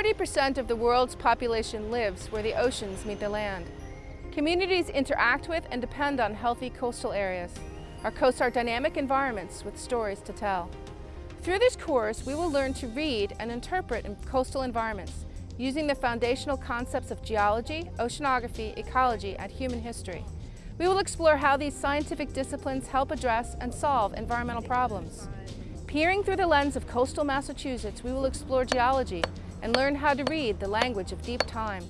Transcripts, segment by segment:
40% of the world's population lives where the oceans meet the land. Communities interact with and depend on healthy coastal areas. Our coasts are dynamic environments with stories to tell. Through this course, we will learn to read and interpret in coastal environments using the foundational concepts of geology, oceanography, ecology, and human history. We will explore how these scientific disciplines help address and solve environmental problems. Peering through the lens of coastal Massachusetts, we will explore geology and learn how to read the language of deep time.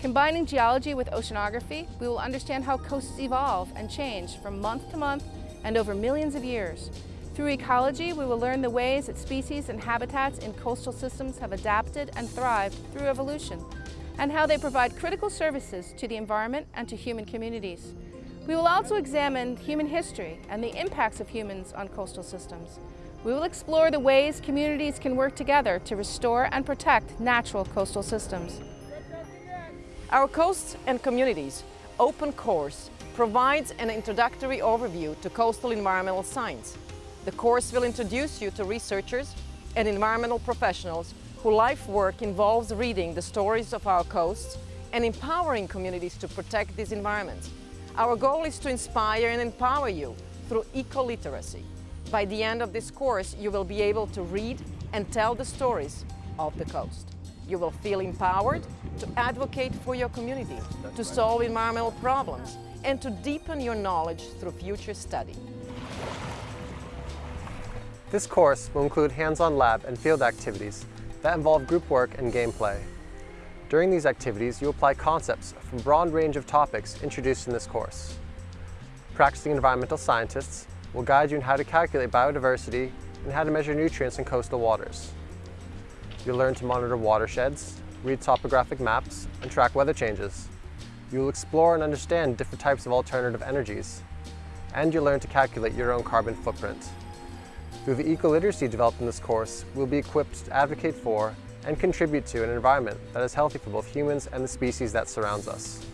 Combining geology with oceanography, we will understand how coasts evolve and change from month to month and over millions of years. Through ecology, we will learn the ways that species and habitats in coastal systems have adapted and thrived through evolution, and how they provide critical services to the environment and to human communities. We will also examine human history and the impacts of humans on coastal systems. We will explore the ways communities can work together to restore and protect natural coastal systems. Our Coasts and Communities open course provides an introductory overview to coastal environmental science. The course will introduce you to researchers and environmental professionals whose life work involves reading the stories of our coasts and empowering communities to protect these environments. Our goal is to inspire and empower you through eco-literacy. By the end of this course, you will be able to read and tell the stories of the coast. You will feel empowered to advocate for your community, to solve environmental problems, and to deepen your knowledge through future study. This course will include hands-on lab and field activities that involve group work and gameplay. During these activities, you apply concepts from a broad range of topics introduced in this course. Practicing environmental scientists will guide you in how to calculate biodiversity and how to measure nutrients in coastal waters. You'll learn to monitor watersheds, read topographic maps, and track weather changes. You'll explore and understand different types of alternative energies. And you'll learn to calculate your own carbon footprint. Through the eco-literacy developed in this course, we'll be equipped to advocate for and contribute to an environment that is healthy for both humans and the species that surrounds us.